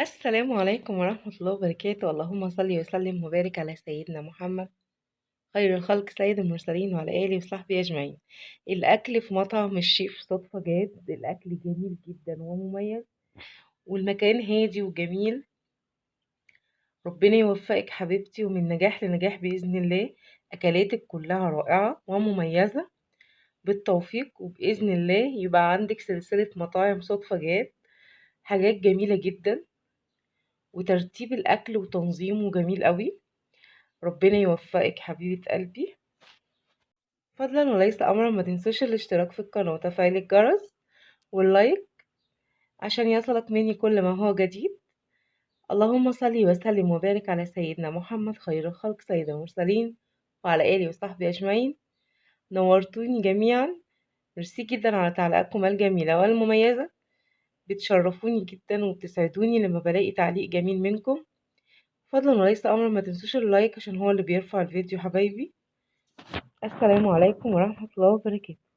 السلام عليكم ورحمة الله وبركاته. اللهم صل وسلم وبارك على سيدنا محمد خير الخلق سيد المرسلين وعلى آله وصحبه أجمعين. الأكل في مطعم الشيف صدفة جاد. الأكل جميل جدا ومميز. والمكان هادي وجميل. ربنا يوفقك حبيبتي ومن نجاح لنجاح بإذن الله. أكلاتك كلها رائعة ومميزة. بالتوفيق وبإذن الله يبقى عندك سلسلة مطاعم صدفة جاد. حاجات جميلة جدا. وترتيب الأكل وتنظيمه جميل قوي ربنا يوفقك حبيبة قلبي. فضلا وليس أمرا ما تنسوش الاشتراك في القناة. وتفعيل الجرس واللايك عشان يصلك مني كل ما هو جديد. اللهم صل وسلم وبارك على سيدنا محمد خير الخلق سيد المرسلين وعلى آله وصحبه أجمعين. نورتوني جميعا. ميرسي جدا على تعليقاتكم الجميلة والمميزة. بتشرفوني جدا وبتسعدوني لما بلاقي تعليق جميل منكم. فضلا وليس امرا ما تنسوش اللايك عشان هو اللي بيرفع الفيديو حبايبي. السلام عليكم ورحمة الله وبركاته.